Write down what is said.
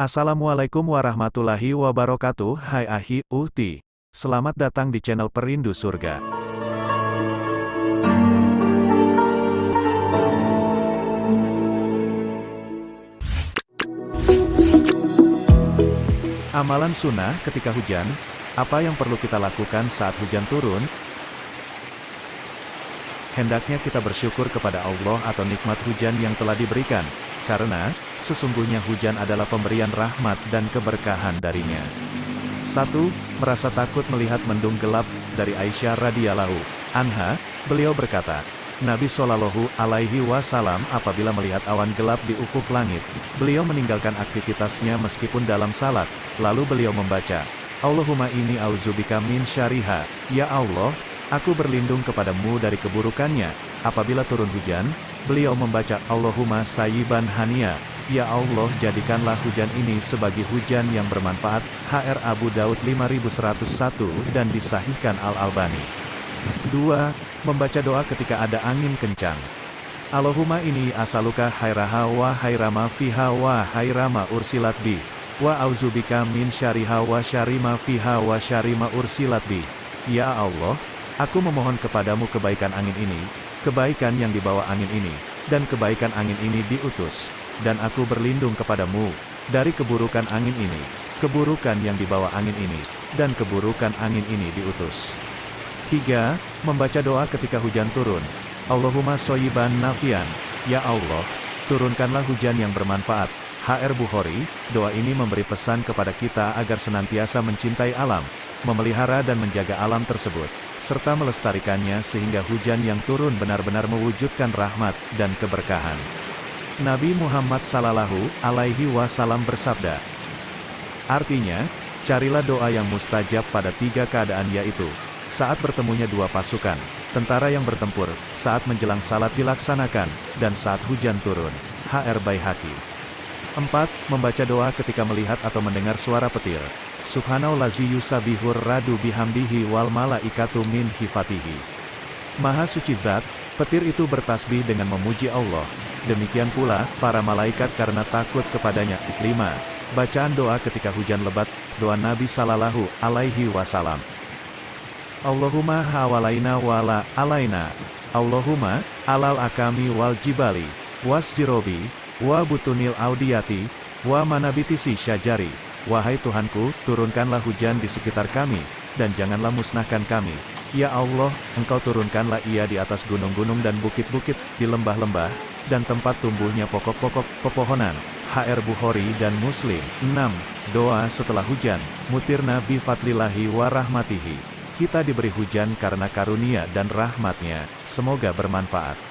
Assalamualaikum warahmatullahi wabarakatuh. Hai Ahi, Uhti. Selamat datang di channel Perindu Surga. Amalan sunnah ketika hujan Apa yang perlu kita lakukan saat hujan turun? Hendaknya kita bersyukur kepada Allah atau nikmat hujan yang telah diberikan karena, sesungguhnya hujan adalah pemberian rahmat dan keberkahan darinya. 1. Merasa takut melihat mendung gelap, dari Aisyah radhiyallahu anha, beliau berkata, Nabi Shallallahu Alaihi Wasallam apabila melihat awan gelap di ufuk langit, beliau meninggalkan aktivitasnya meskipun dalam salat, lalu beliau membaca, Allahumma ini auzubika min syariha, ya Allah, aku berlindung kepadamu dari keburukannya, apabila turun hujan, Beliau membaca Allahumma sayyiban hania, Ya Allah jadikanlah hujan ini sebagai hujan yang bermanfaat, HR Abu Daud 5101 dan disahihkan Al-Albani. 2. Membaca doa ketika ada angin kencang. Allahumma ini asaluka hairaha wa hairama fiha wa hairama ursilat bi. Wa auzubika min syariha wa syarima fiha wa syarima ursilat bi. Ya Allah, aku memohon kepadamu kebaikan angin ini, kebaikan yang dibawa angin ini, dan kebaikan angin ini diutus, dan aku berlindung kepadamu, dari keburukan angin ini, keburukan yang dibawa angin ini, dan keburukan angin ini diutus. 3. Membaca doa ketika hujan turun. Allahumma soyiban nafian, Ya Allah, turunkanlah hujan yang bermanfaat. HR Bukhari, doa ini memberi pesan kepada kita agar senantiasa mencintai alam, memelihara dan menjaga alam tersebut serta melestarikannya sehingga hujan yang turun benar-benar mewujudkan rahmat dan keberkahan. Nabi Muhammad Sallallahu Alaihi Wasallam bersabda, Artinya, carilah doa yang mustajab pada tiga keadaan yaitu, saat bertemunya dua pasukan, tentara yang bertempur, saat menjelang salat dilaksanakan, dan saat hujan turun. HR Baihaqi 4. Membaca doa ketika melihat atau mendengar suara petir. Subhanallazi yusabihur radu bihamdihi wal malaikatu min hifatihi. Maha suci zat, petir itu bertasbih dengan memuji Allah. Demikian pula, para malaikat karena takut kepadanya. 5. Bacaan doa ketika hujan lebat, doa Nabi Sallallahu Alaihi Wasallam. Allahumma hawalaina wala alaina. Allahumma, alal akami wal jibali, was zirobi, wa butunil audiyati, wa manabitisi syajari. Wahai Tuhanku, turunkanlah hujan di sekitar kami, dan janganlah musnahkan kami. Ya Allah, Engkau turunkanlah ia di atas gunung-gunung dan bukit-bukit, di lembah-lembah, dan tempat tumbuhnya pokok-pokok pepohonan. HR Bukhari dan Muslim. 6. Doa setelah hujan, mutir Nabi Fadlillahi wa rahmatihi. Kita diberi hujan karena karunia dan rahmatnya, semoga bermanfaat.